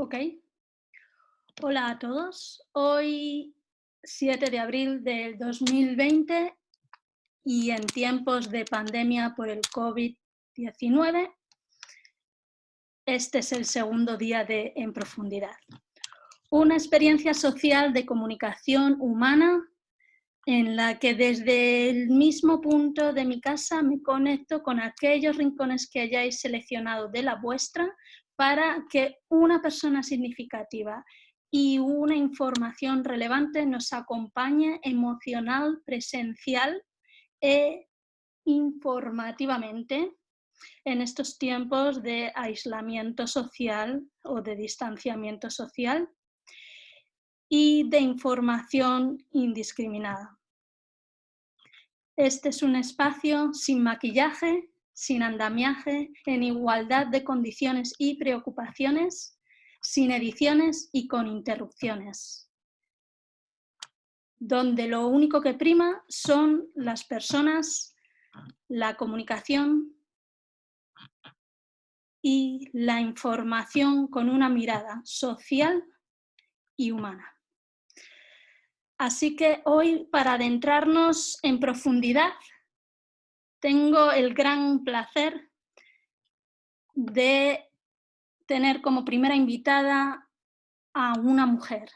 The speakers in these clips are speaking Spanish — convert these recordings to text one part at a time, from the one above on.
Ok. Hola a todos. Hoy, 7 de abril del 2020 y en tiempos de pandemia por el COVID-19, este es el segundo día de En Profundidad. Una experiencia social de comunicación humana en la que desde el mismo punto de mi casa me conecto con aquellos rincones que hayáis seleccionado de la vuestra para que una persona significativa y una información relevante nos acompañe emocional, presencial e informativamente en estos tiempos de aislamiento social o de distanciamiento social y de información indiscriminada. Este es un espacio sin maquillaje, sin andamiaje, en igualdad de condiciones y preocupaciones, sin ediciones y con interrupciones, donde lo único que prima son las personas, la comunicación y la información con una mirada social y humana. Así que hoy, para adentrarnos en profundidad tengo el gran placer de tener como primera invitada a una mujer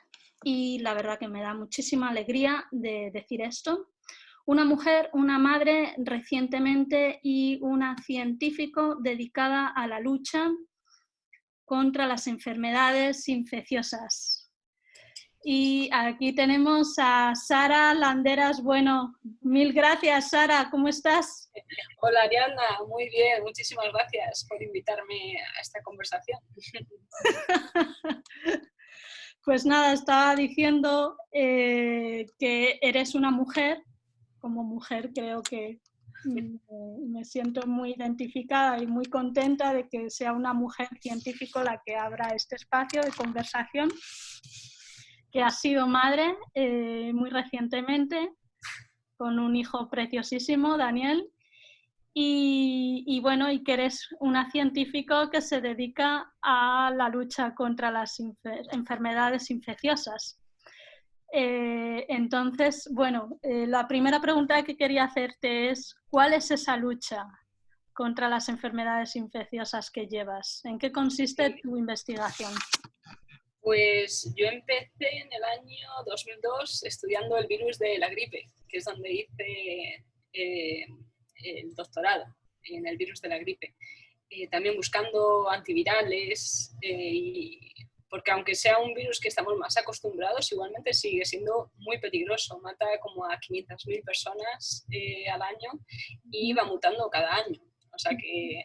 y la verdad que me da muchísima alegría de decir esto. Una mujer, una madre recientemente y una científico dedicada a la lucha contra las enfermedades infecciosas. Y aquí tenemos a Sara Landeras. Bueno, mil gracias, Sara. ¿Cómo estás? Hola, Ariana. Muy bien. Muchísimas gracias por invitarme a esta conversación. pues nada, estaba diciendo eh, que eres una mujer. Como mujer creo que me siento muy identificada y muy contenta de que sea una mujer científico la que abra este espacio de conversación que ha sido madre eh, muy recientemente, con un hijo preciosísimo, Daniel, y, bueno, y que eres una científico que se dedica a la lucha contra las enfermedades infecciosas. Eh, entonces, bueno, eh, la primera pregunta que quería hacerte es, ¿cuál es esa lucha contra las enfermedades infecciosas que llevas? ¿En qué consiste tu investigación? Pues yo empecé en el año 2002 estudiando el virus de la gripe, que es donde hice eh, el doctorado en el virus de la gripe. Eh, también buscando antivirales, eh, porque aunque sea un virus que estamos más acostumbrados, igualmente sigue siendo muy peligroso. Mata como a 500.000 personas al año y va mutando cada año. O sea que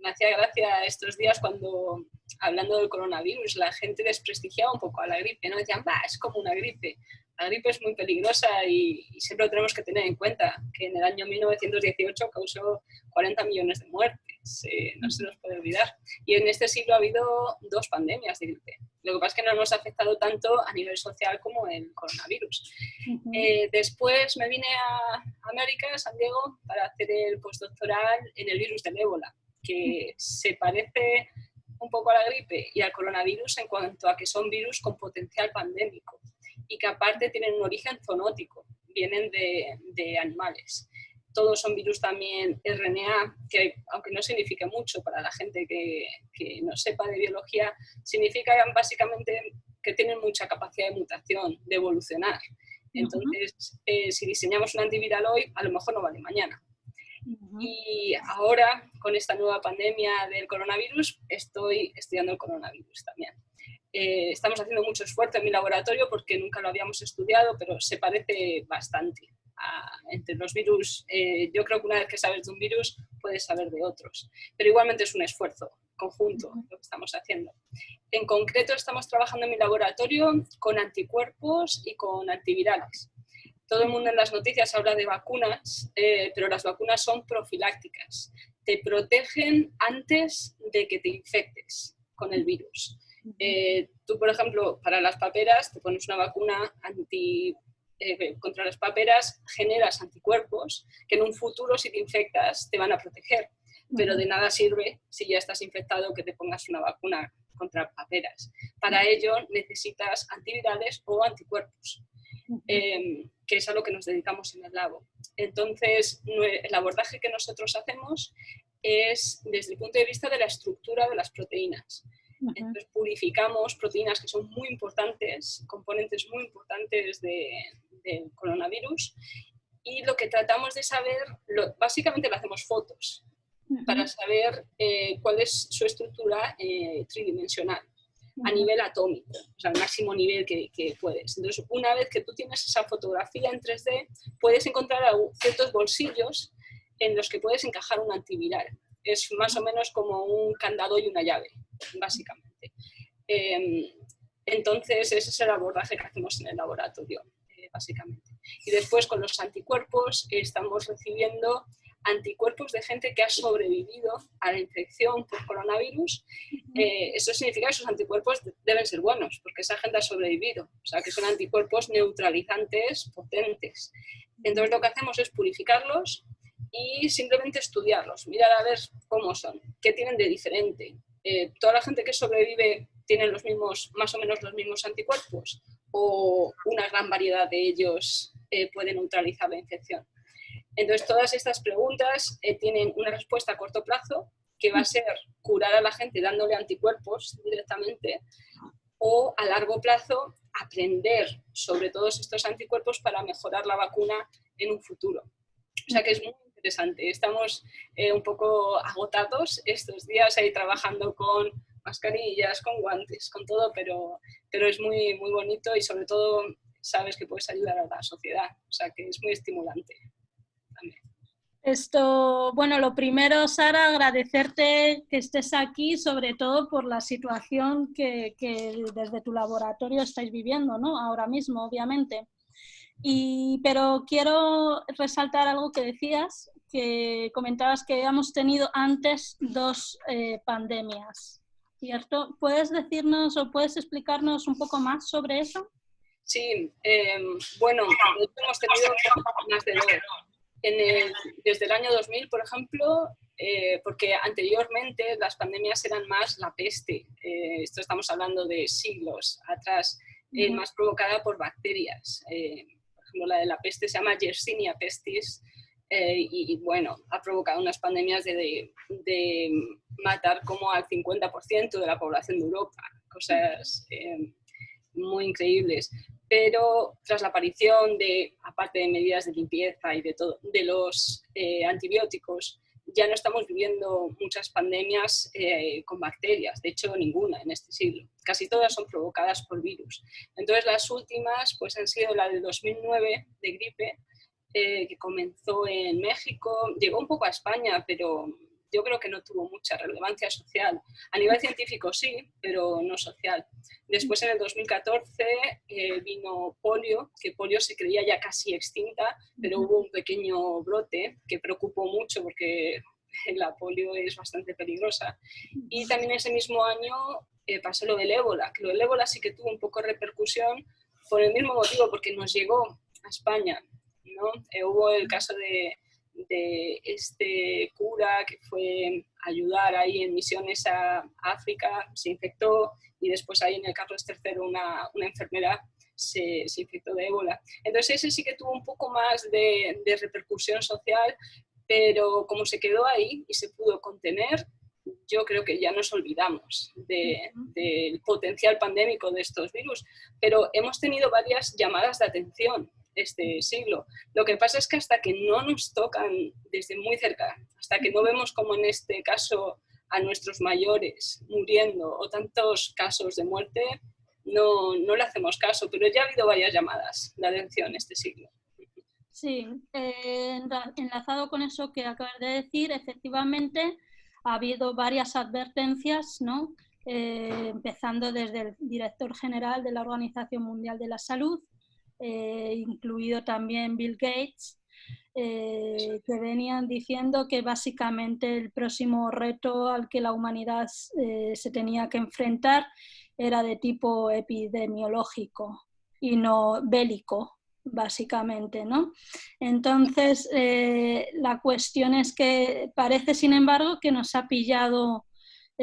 me hacía gracia estos días cuando, hablando del coronavirus, la gente desprestigiaba un poco a la gripe, ¿no? Decían, va, es como una gripe. La gripe es muy peligrosa y, siempre lo tenemos que tener en cuenta, que en el año 1918 causó 40 millones de muertes, eh, no se nos puede olvidar. Y en este siglo ha habido dos pandemias de gripe. Lo que pasa es que no nos ha afectado tanto a nivel social como el coronavirus. Eh, después me vine a América, a San Diego, para hacer el postdoctoral en el virus del ébola que se parece un poco a la gripe y al coronavirus en cuanto a que son virus con potencial pandémico y que aparte tienen un origen zoonótico, vienen de, animales. Todos son virus también RNA, que aunque no signifique mucho para la gente que, no sepa de biología, significa básicamente que tienen mucha capacidad de mutación, de evolucionar. Entonces, eh, si diseñamos un antiviral hoy, a lo mejor no vale mañana. Y ahora, con esta nueva pandemia del coronavirus, estoy estudiando el coronavirus también. Eh, estamos haciendo mucho esfuerzo en mi laboratorio porque nunca lo habíamos estudiado, pero se parece bastante entre los virus. Eh, yo creo que una vez que sabes de un virus, puedes saber de otros. Pero igualmente es un esfuerzo conjunto lo que estamos haciendo. En concreto, estamos trabajando en mi laboratorio con anticuerpos y con antivirales todo el mundo en las noticias habla de vacunas, eh, pero las vacunas son profilácticas. Te protegen antes de que te infectes con el virus. Eh, tú, por ejemplo, para las paperas te pones una vacuna anti, eh, contra las paperas, generas anticuerpos que en un futuro, si te infectas, te van a proteger. Pero de nada sirve si ya estás infectado que te pongas una vacuna contra paperas. Para ello necesitas antivirales o anticuerpos, que es a lo que nos dedicamos en el labo. Entonces, el abordaje que nosotros hacemos es desde el punto de vista de la estructura de las proteínas. Entonces purificamos proteínas que son muy importantes, componentes muy importantes del coronavirus y lo que tratamos de saber, básicamente le hacemos fotos para saber eh, cuál es su estructura eh, tridimensional a nivel atómico, o sea, al máximo nivel que, que, puedes. Entonces, una vez que tú tienes esa fotografía en 3D, puedes encontrar ciertos bolsillos en los que puedes encajar un antiviral. Es más o menos como un candado y una llave, básicamente. Em, entonces, ese es el abordaje que hacemos en el laboratorio, eh, básicamente. Y después, con los anticuerpos, estamos recibiendo anticuerpos de gente que ha sobrevivido a la infección por coronavirus, eh, eso significa que esos anticuerpos deben ser buenos, porque esa gente ha sobrevivido, o sea que son anticuerpos neutralizantes potentes. Entonces lo que hacemos es purificarlos y simplemente estudiarlos, mirar a ver cómo son, qué tienen de diferente. Eh, ¿Toda la gente que sobrevive tiene los mismos, más o menos los mismos anticuerpos? ¿O una gran variedad de ellos eh, puede neutralizar la infección? Entonces, todas estas preguntas eh, tienen una respuesta a corto plazo, que va a ser curar a la gente dándole anticuerpos directamente, o a largo plazo aprender sobre todos estos anticuerpos para mejorar la vacuna en un futuro. O sea que es muy interesante. Estamos eh, un poco agotados estos días ahí trabajando con mascarillas, con guantes, con todo, pero, pero es muy, muy bonito y sobre todo sabes que puedes ayudar a la sociedad. O sea que es muy estimulante. Esto, bueno, lo primero, Sara, agradecerte que estés aquí, sobre todo por la situación que, desde tu laboratorio estáis viviendo, ¿no? Ahora mismo, obviamente. Y, pero quiero resaltar algo que decías, que comentabas que hemos tenido antes dos eh, pandemias, ¿cierto? ¿Puedes decirnos o puedes explicarnos un poco más sobre eso? Sí, em, bueno, hemos tenido más de desde el año 2000, por ejemplo, eh, porque anteriormente las pandemias eran más la peste, eh, esto estamos hablando de siglos atrás, eh, más provocada por bacterias. por ejemplo, la de la peste se llama Yersinia pestis y, bueno, ha provocado unas pandemias de, de matar como al 50% de la población de Europa, cosas muy increíbles pero tras la aparición de, aparte de medidas de limpieza y de, todo, de los eh, antibióticos, ya no estamos viviendo muchas pandemias eh, con bacterias, de hecho ninguna en este siglo. Casi todas son provocadas por virus. Entonces las últimas pues, han sido la de 2009 de gripe, eh, que comenzó en México, llegó un poco a España, pero yo creo que no tuvo mucha relevancia social. A nivel científico sí, pero no social. Después en el 2014 eh, vino polio, que polio se creía ya casi extinta, pero hubo un pequeño brote que preocupó mucho porque la polio es bastante peligrosa. Y también ese mismo año eh, pasó lo del ébola, que lo del ébola sí que tuvo un poco de repercusión por el mismo motivo, porque nos llegó a España. ¿no? Eh, hubo el caso de de este cura que fue a ayudar ahí en misiones a África, se infectó y después ahí en el Carlos III una, una enfermera se, se, infectó de ébola. Entonces ese sí que tuvo un poco más de, de repercusión social, pero como se quedó ahí y se pudo contener, yo creo que ya nos olvidamos del potencial pandémico de estos virus, pero hemos tenido varias llamadas de atención este siglo. Lo que pasa es que hasta que no nos tocan desde muy cerca, hasta que no vemos como en este caso a nuestros mayores muriendo o tantos casos de muerte, no, no le hacemos caso, pero ya ha habido varias llamadas de atención este siglo. Sí, eh, enlazado con eso que acabas de decir, efectivamente ha habido varias advertencias, ¿no? Eh, empezando desde el director general de la Organización Mundial de la Salud, eh, incluido también Bill Gates, eh, que venían diciendo que básicamente el próximo reto al que la humanidad eh, se tenía que enfrentar era de tipo epidemiológico y no bélico, básicamente, ¿no? Entonces, la cuestión es que parece, sin embargo, que nos ha pillado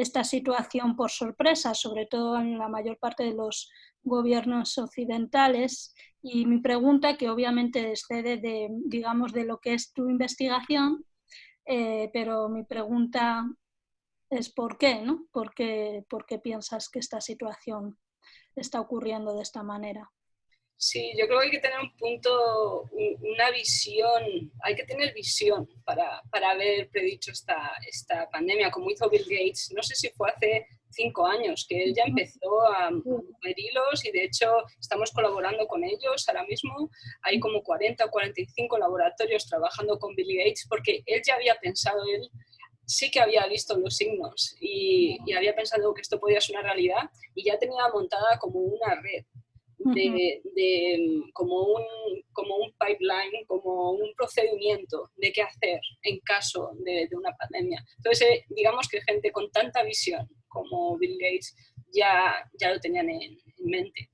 esta situación por sorpresa, sobre todo en la mayor parte de los gobiernos occidentales. Y mi pregunta, que obviamente excede de, digamos, de lo que es tu investigación, eh, pero mi pregunta es por qué, ¿no? ¿Por qué, ¿Por qué piensas que esta situación está ocurriendo de esta manera? Sí, yo creo que hay que tener un punto, una visión, hay que tener visión para, para haber predicho esta, esta pandemia, como hizo Bill Gates. No sé si fue hace cinco años que él ya empezó a mover hilos y de hecho estamos colaborando con ellos ahora mismo. Hay como 40 o 45 laboratorios trabajando con Bill Gates porque él ya había pensado, él sí que había visto los signos y, y había pensado que esto podía ser una realidad y ya tenía montada como una red de, como, un, como un pipeline, como un procedimiento de qué hacer en caso de, una pandemia. Entonces, eh, digamos que gente con tanta visión como Bill Gates ya, ya lo tenían en, mente.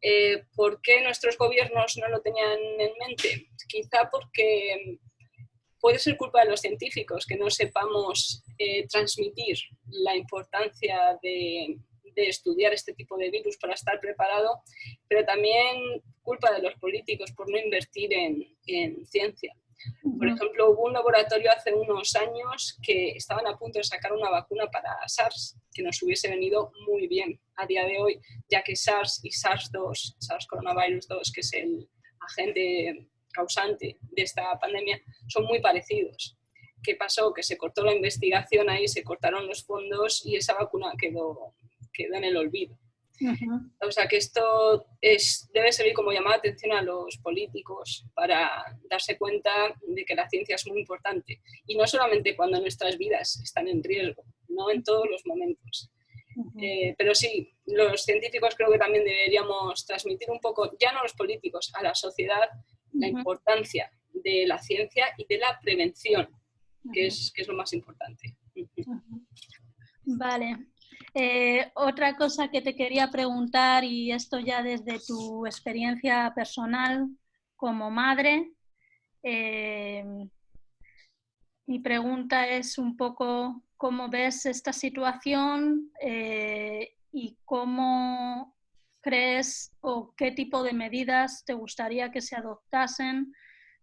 Eh, ¿Por qué nuestros gobiernos no lo tenían en mente? Quizá porque puede ser culpa de los científicos que no sepamos eh, transmitir la importancia de, de estudiar este tipo de virus para estar preparado, pero también culpa de los políticos por no invertir en, en ciencia. Por ejemplo, hubo un laboratorio hace unos años que estaban a punto de sacar una vacuna para SARS, que nos hubiese venido muy bien a día de hoy, ya que SARS y SARS-2, SARS coronavirus 2, que es el agente causante de esta pandemia, son muy parecidos. ¿Qué pasó? Que se cortó la investigación ahí, se cortaron los fondos y esa vacuna quedó queda en el olvido. O sea que esto es, debe servir como llamada de atención a los políticos para darse cuenta de que la ciencia es muy importante. Y no solamente cuando nuestras vidas están en riesgo, no en todos los momentos. Eh, pero sí, los científicos creo que también deberíamos transmitir un poco, ya no los políticos, a la sociedad, la importancia de la ciencia y de la prevención, que, es, que es lo más importante. Vale, eh, otra cosa que te quería preguntar, y esto ya desde tu experiencia personal como madre, eh, mi pregunta es un poco cómo ves esta situación eh, y cómo crees o qué tipo de medidas te gustaría que se adoptasen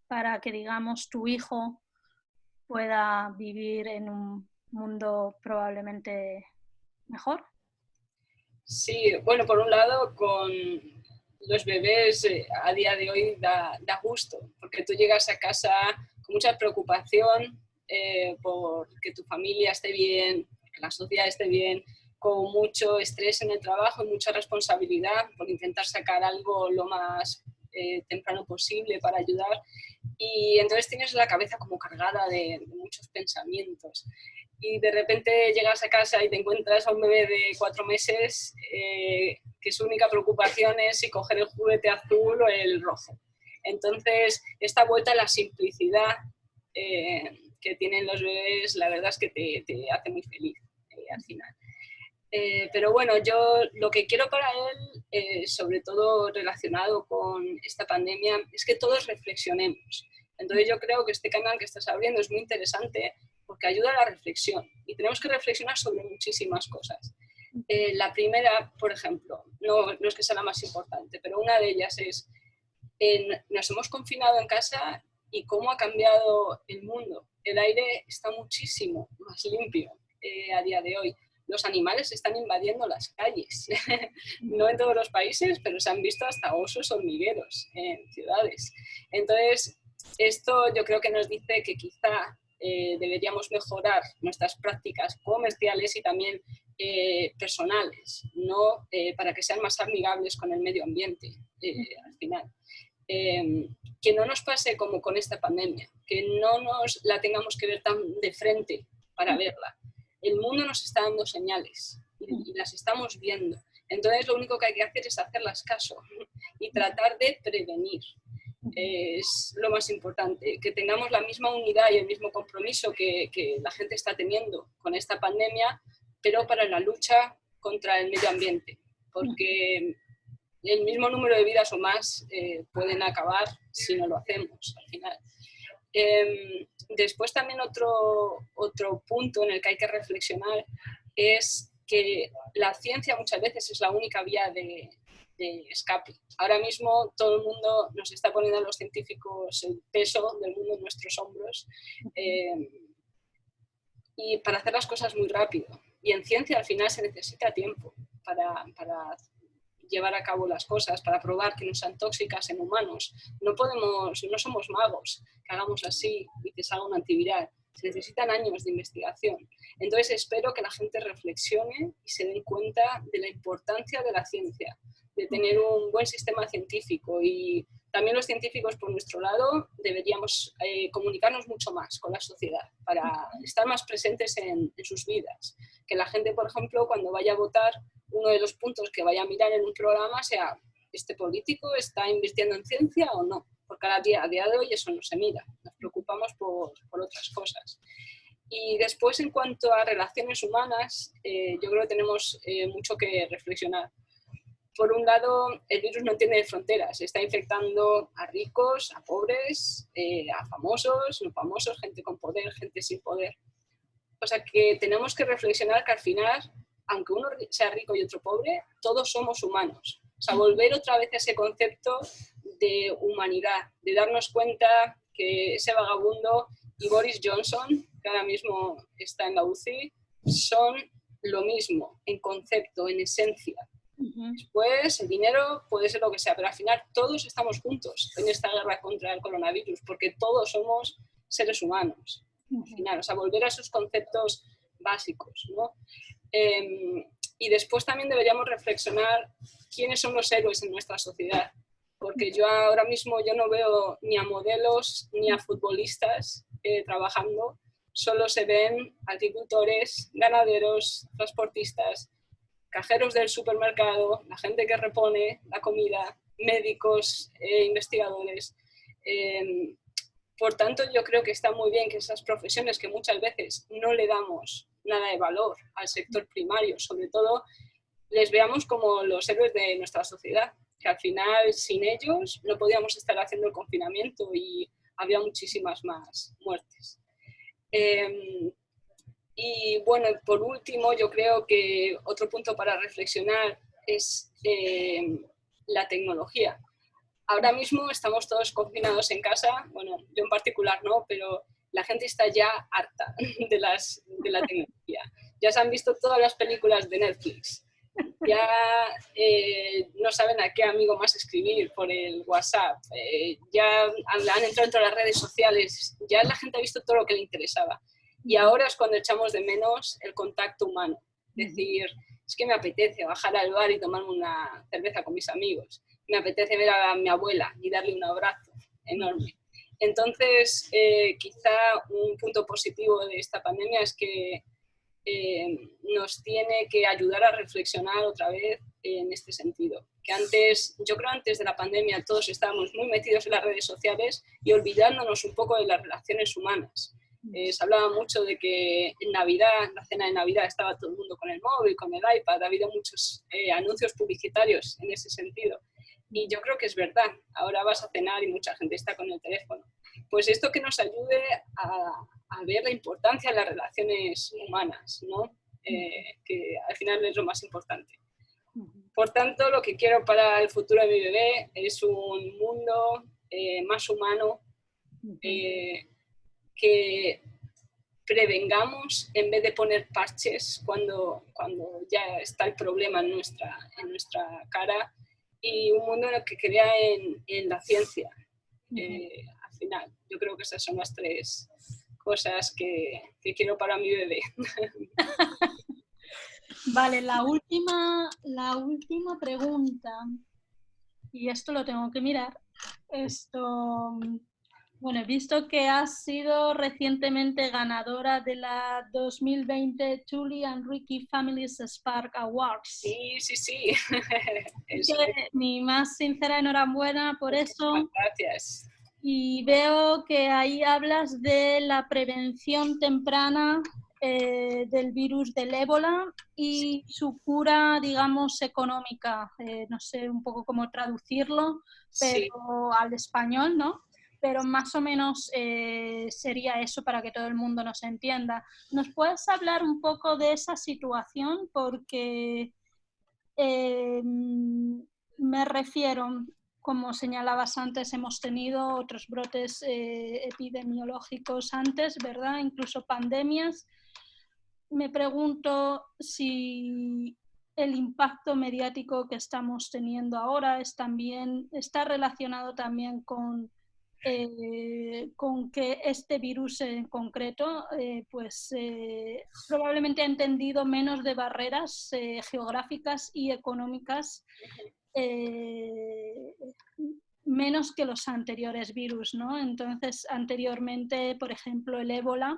para que, digamos, tu hijo pueda vivir en un mundo probablemente mejor? Sí, bueno, por un lado, con los bebés eh, a día de hoy da, gusto, porque tú llegas a casa con mucha preocupación eh, por que tu familia esté bien, que la sociedad esté bien, con mucho estrés en el trabajo y mucha responsabilidad por intentar sacar algo lo más eh, temprano posible para ayudar. Y entonces tienes la cabeza como cargada de muchos pensamientos y de repente llegas a casa y te encuentras a un bebé de cuatro meses eh, que su única preocupación es si coger el juguete azul o el rojo. Entonces, esta vuelta a la simplicidad eh, que tienen los bebés, la verdad es que te, te hace muy feliz eh, al final. pero bueno, yo lo que quiero para él, sobre todo relacionado con esta pandemia, es que todos reflexionemos. Entonces yo creo que este canal que estás abriendo es muy interesante porque ayuda a la reflexión y tenemos que reflexionar sobre muchísimas cosas. Eh, la primera, por ejemplo, no, no, es que sea la más importante, pero una de ellas es, nos hemos confinado en casa y cómo ha cambiado el mundo. El aire está muchísimo más limpio eh, a día de hoy. Los animales están invadiendo las calles, no en todos los países, pero se han visto hasta osos hormigueros en ciudades. Entonces, esto yo creo que nos dice que quizá eh, deberíamos mejorar nuestras prácticas comerciales y también eh, personales, ¿no? Eh, para que sean más amigables con el medio ambiente al final. Em, que no nos pase como con esta pandemia, que no nos la tengamos que ver tan de frente para verla. El mundo nos está dando señales y, y las estamos viendo. Entonces lo único que hay que hacer es hacerlas caso y tratar de prevenir es lo más importante, que tengamos la misma unidad y el mismo compromiso que, la gente está teniendo con esta pandemia, pero para la lucha contra el medio ambiente, porque el mismo número de vidas o más eh, pueden acabar si no lo hacemos al final. Em, después también otro, otro punto en el que hay que reflexionar es que la ciencia muchas veces es la única vía de, escape. Ahora mismo todo el mundo nos está poniendo a los científicos el peso del mundo en nuestros hombros eh, y para hacer las cosas muy rápido. Y en ciencia al final se necesita tiempo para, para llevar a cabo las cosas, para probar que no sean tóxicas en humanos. No podemos, no somos magos que hagamos así y que salga una antiviral se necesitan años de investigación. Entonces espero que la gente reflexione y se den cuenta de la importancia de la ciencia, de tener un buen sistema científico y también los científicos por nuestro lado deberíamos eh, comunicarnos mucho más con la sociedad para estar más presentes en, sus vidas. Que la gente, por ejemplo, cuando vaya a votar, uno de los puntos que vaya a mirar en un programa sea, ¿este político está invirtiendo en ciencia o no? porque a día, a día de hoy eso no se mira, nos preocupamos por, por otras cosas. Y después, en cuanto a relaciones humanas, eh, yo creo que tenemos eh, mucho que reflexionar. Por un lado, el virus no tiene fronteras, está infectando a ricos, a pobres, eh, a famosos, no famosos, gente con poder, gente sin poder. O sea que tenemos que reflexionar que al final, aunque uno sea rico y otro pobre, todos somos humanos. O sea, volver otra vez a ese concepto de humanidad, de darnos cuenta que ese vagabundo y Boris Johnson, que ahora mismo está en la UCI, son lo mismo en concepto, en esencia. Después, el dinero puede ser lo que sea, pero al final todos estamos juntos en esta guerra contra el coronavirus, porque todos somos seres humanos. Al final, o sea, volver a esos conceptos básicos. ¿no? Em, y después también deberíamos reflexionar quiénes son los héroes en nuestra sociedad porque yo ahora mismo yo no veo ni a modelos ni a futbolistas eh, trabajando, solo se ven agricultores, ganaderos, transportistas, cajeros del supermercado, la gente que repone la comida, médicos, eh, investigadores. Em, por tanto, yo creo que está muy bien que esas profesiones que muchas veces no le damos nada de valor al sector primario, sobre todo, les veamos como los héroes de nuestra sociedad que al final sin ellos no podíamos estar haciendo el confinamiento y había muchísimas más muertes. Em, y bueno, por último, yo creo que otro punto para reflexionar es em, la tecnología. Ahora mismo estamos todos confinados en casa, bueno, yo en particular no, pero la gente está ya harta de, las, de la tecnología. Ya se han visto todas las películas de Netflix, ya eh, no saben a qué amigo más escribir por el WhatsApp, eh, ya han, entrado en todas las redes sociales, ya la gente ha visto todo lo que le interesaba. Y ahora es cuando echamos de menos el contacto humano. Es decir, es que me apetece bajar al bar y tomarme una cerveza con mis amigos. Me apetece ver a mi abuela y darle un abrazo enorme. Entonces, eh, quizá un punto positivo de esta pandemia es que eh, nos tiene que ayudar a reflexionar otra vez en este sentido. Que antes, yo creo antes de la pandemia todos estábamos muy metidos en las redes sociales y olvidándonos un poco de las relaciones humanas. Eh, se hablaba mucho de que en Navidad, en la cena de Navidad, estaba todo el mundo con el móvil, con el iPad, ha habido muchos eh, anuncios publicitarios en ese sentido. Y yo creo que es verdad, ahora vas a cenar y mucha gente está con el teléfono. Pues esto que nos ayude a, a ver la importancia de las relaciones humanas, ¿no? Eh, que al final es lo más importante. Por tanto, lo que quiero para el futuro de mi bebé es un mundo eh, más humano, eh, que prevengamos en vez de poner parches cuando, cuando ya está el problema en nuestra, en nuestra cara y un mundo en el que crea en, en la ciencia. al final, yo creo que esas son las tres, cosas que, quiero para mi bebé. Vale, la última, la última pregunta, y esto lo tengo que mirar, esto, bueno, he visto que has sido recientemente ganadora de la 2020 Julie and Ricky Families Spark Awards. Sí, sí, sí. mi más sincera enhorabuena por eso. Gracias y veo que ahí hablas de la prevención temprana eh, del virus del ébola y su cura, digamos, económica. Eh, no sé un poco cómo traducirlo pero al español, ¿no? Pero más o menos eh, sería eso para que todo el mundo nos entienda. ¿Nos puedes hablar un poco de esa situación? Porque em, me refiero, como señalabas antes, hemos tenido otros brotes eh, epidemiológicos antes, ¿verdad? Incluso pandemias. Me pregunto si el impacto mediático que estamos teniendo ahora es también, está relacionado también con eh, con que este virus en concreto eh, pues eh, probablemente ha entendido menos de barreras geográficas y económicas menos que los anteriores virus, ¿no? Entonces, anteriormente, por ejemplo, el ébola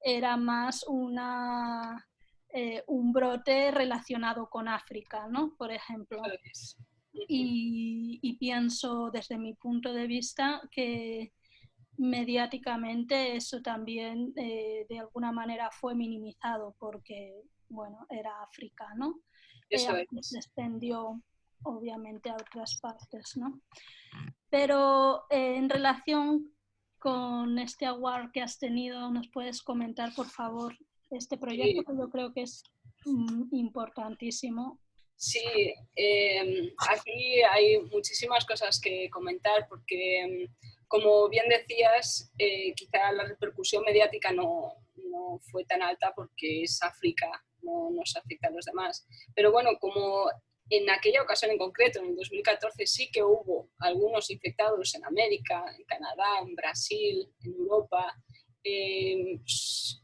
era más una, un brote relacionado con África, ¿no? Por ejemplo. Y, pienso desde mi punto de vista que mediáticamente eso también eh, de alguna manera fue minimizado porque, bueno, era África, ¿no? Eso Se extendió obviamente a otras partes, ¿no? Pero eh, en relación con este award que has tenido, ¿nos puedes comentar, por favor, este proyecto que yo creo que es mm, importantísimo Sí, em, aquí hay muchísimas cosas que comentar porque, em, como bien decías, eh, quizá la repercusión mediática no, no, fue tan alta porque es África, no nos afecta a los demás. Pero bueno, como en aquella ocasión en concreto, en el 2014, sí que hubo algunos infectados en América, en Canadá, en Brasil, en Europa, em,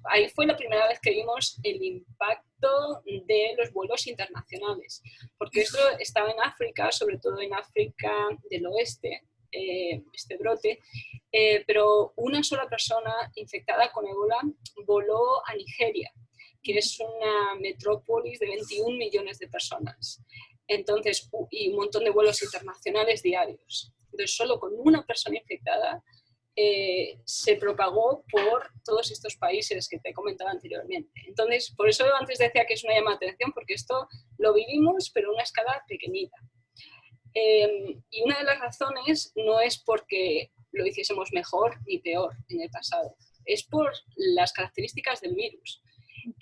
ahí fue la primera vez que vimos el impacto de los vuelos internacionales, porque esto estaba en África, sobre todo en África del oeste, eh, este brote, eh, pero una sola persona infectada con ébola voló a Nigeria, que es una metrópolis de 21 millones de personas. Entonces, y un montón de vuelos internacionales diarios. Entonces, solo con una persona infectada eh, se propagó por todos estos países que te he comentado anteriormente. Entonces, por eso antes decía que es una llamada de atención, porque esto lo vivimos, pero a una escala pequeñita. Em, y una de las razones no es porque lo hiciésemos mejor ni peor en el pasado, es por las características del virus.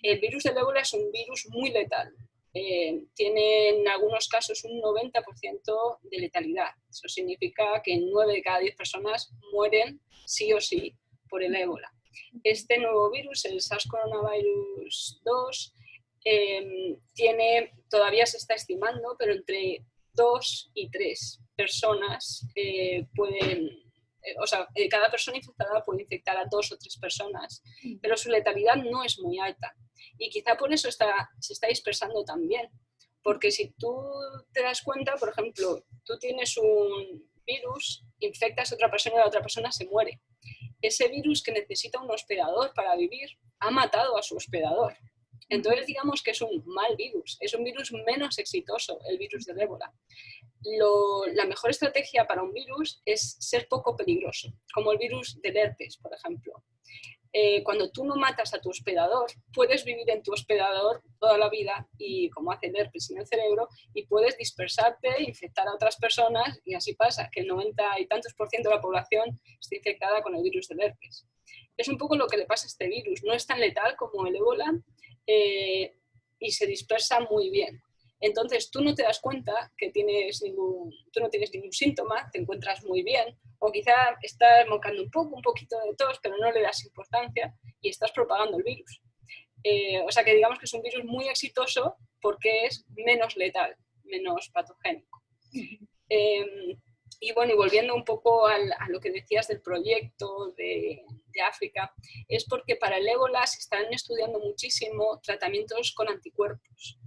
El virus del ébola es un virus muy letal, eh, tiene en algunos casos un 90% de letalidad. Eso significa que 9 de cada 10 personas mueren sí o sí por el ébola. Este nuevo virus, el SARS coronavirus 2, em, tiene, todavía se está estimando, pero entre 2 y 3 personas eh, pueden, eh, o sea, cada persona infectada puede infectar a dos o tres personas, pero su letalidad no es muy alta. Y quizá por eso está, se está dispersando también. Porque si tú te das cuenta, por ejemplo, tú tienes un virus, infectas a otra persona y la otra persona se muere. Ese virus que necesita un hospedador para vivir ha matado a su hospedador. Entonces digamos que es un mal virus, es un virus menos exitoso, el virus del ébola. la mejor estrategia para un virus es ser poco peligroso, como el virus del herpes, por ejemplo. Eh, cuando tú no matas a tu hospedador, puedes vivir en tu hospedador toda la vida y como hace herpes en el cerebro y puedes dispersarte, infectar a otras personas y así pasa, que el 90 y tantos por ciento de la población está infectada con el virus del herpes. Es un poco lo que le pasa a este virus, no es tan letal como el ébola eh, y se dispersa muy bien. Entonces tú no te das cuenta que tienes ningún, tú no tienes ningún síntoma, te encuentras muy bien, o quizá estás mocando un poco, un poquito de tos, pero no le das importancia y estás propagando el virus. Eh, o sea que digamos que es un virus muy exitoso porque es menos letal, menos patogénico. Em, y bueno, y volviendo un poco a lo que decías del proyecto de, de, África, es porque para el ébola se están estudiando muchísimo tratamientos con anticuerpos.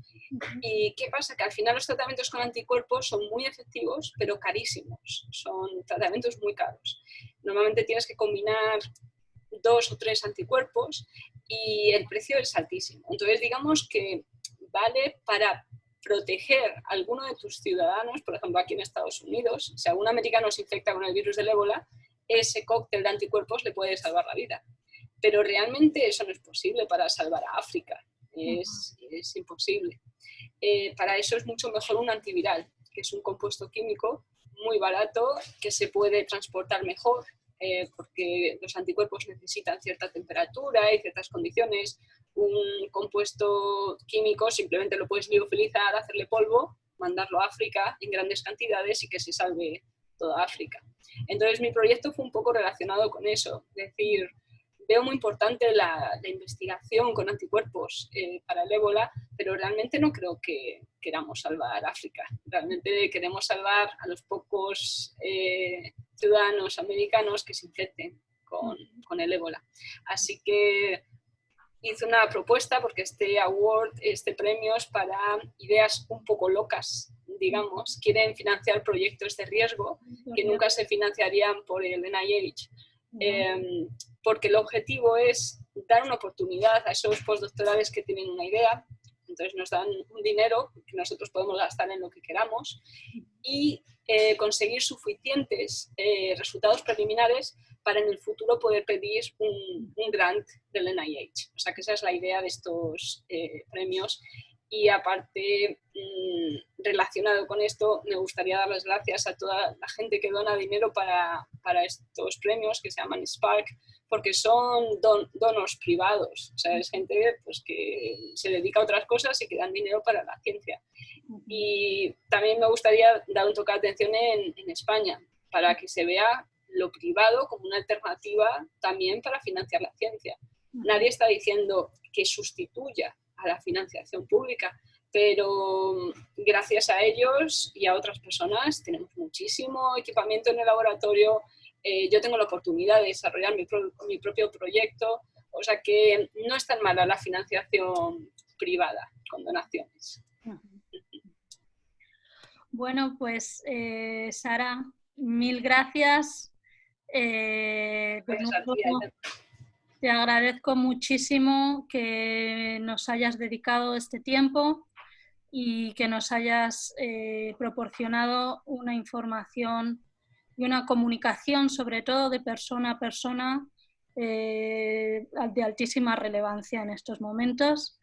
¿Y qué pasa? Que al final los tratamientos con anticuerpos son muy efectivos, pero carísimos. Son tratamientos muy caros. Normalmente tienes que combinar dos o tres anticuerpos y el precio es altísimo. Entonces, digamos que vale para proteger a alguno de tus ciudadanos, por ejemplo, aquí en Estados Unidos, si algún americano se infecta con el virus del ébola, ese cóctel de anticuerpos le puede salvar la vida. Pero realmente eso no es posible para salvar a África. Es, imposible. Eh, para eso es mucho mejor un antiviral, que es un compuesto químico muy barato, que se puede transportar mejor eh, porque los anticuerpos necesitan cierta temperatura y ciertas condiciones. Un compuesto químico simplemente lo puedes liofilizar, hacerle polvo, mandarlo a África en grandes cantidades y que se salve toda África. Entonces mi proyecto fue un poco relacionado con eso, es decir, veo muy importante la, investigación con anticuerpos eh, para el ébola, pero realmente no creo que queramos salvar África. Realmente queremos salvar a los pocos eh, ciudadanos americanos que se infecten con, con, el ébola. Así que hice una propuesta porque este award, este premio es para ideas un poco locas, digamos. Quieren financiar proyectos de riesgo que nunca se financiarían por el NIH Em, porque el objetivo es dar una oportunidad a esos postdoctorales que tienen una idea, entonces nos dan un dinero que nosotros podemos gastar en lo que queramos y eh, conseguir suficientes eh, resultados preliminares para en el futuro poder pedir un, grant del NIH. O sea que esa es la idea de estos eh, premios y aparte, mm, relacionado con esto, me gustaría dar las gracias a toda la gente que dona dinero para, para estos premios que se llaman Spark, porque son don, donos privados, o sea, es gente pues, que se dedica a otras cosas y que dan dinero para la ciencia. Y también me gustaría dar un toque de atención en, en España, para que se vea lo privado como una alternativa también para financiar la ciencia. Nadie está diciendo que sustituya a la financiación pública, pero mm, gracias a ellos y a otras personas tenemos muchísimo equipamiento en el laboratorio, eh, yo tengo la oportunidad de desarrollar mi, mi, propio proyecto, o sea que no es tan mala la financiación privada con donaciones. Bueno, pues eh, Sara, mil gracias. Eh, pues te agradezco muchísimo que nos hayas dedicado este tiempo y que nos hayas eh, proporcionado una información y una comunicación, sobre todo de persona a persona, eh, de altísima relevancia en estos momentos.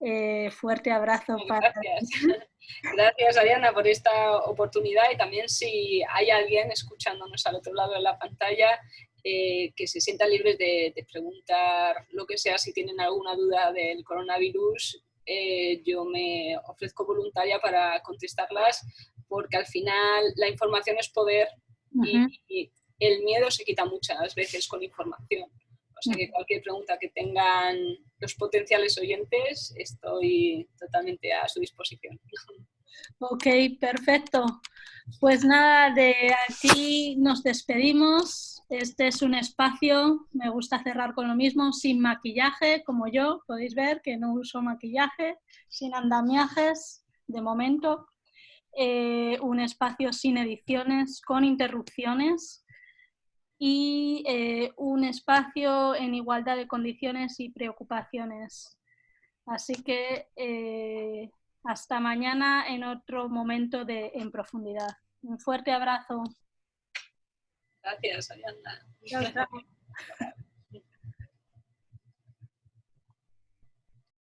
Eh, fuerte abrazo para Gracias. Gracias, Ariana, por esta oportunidad y también si hay alguien escuchándonos al otro lado de la pantalla eh, que se sientan libres de, preguntar lo que sea, si tienen alguna duda del coronavirus, eh, yo me ofrezco voluntaria para contestarlas, porque al final la información es poder y, el miedo se quita muchas veces con información. O sea que cualquier pregunta que tengan los potenciales oyentes, estoy totalmente a su disposición. Ok, perfecto. Pues nada, de aquí nos despedimos. Este es un espacio, me gusta cerrar con lo mismo, sin maquillaje, como yo, podéis ver que no uso maquillaje, sin andamiajes, de momento. Eh, un espacio sin ediciones, con interrupciones y eh, un espacio en igualdad de condiciones y preocupaciones. Así que eh, hasta mañana en otro momento de En Profundidad. Un fuerte abrazo. Gracias, Ariana.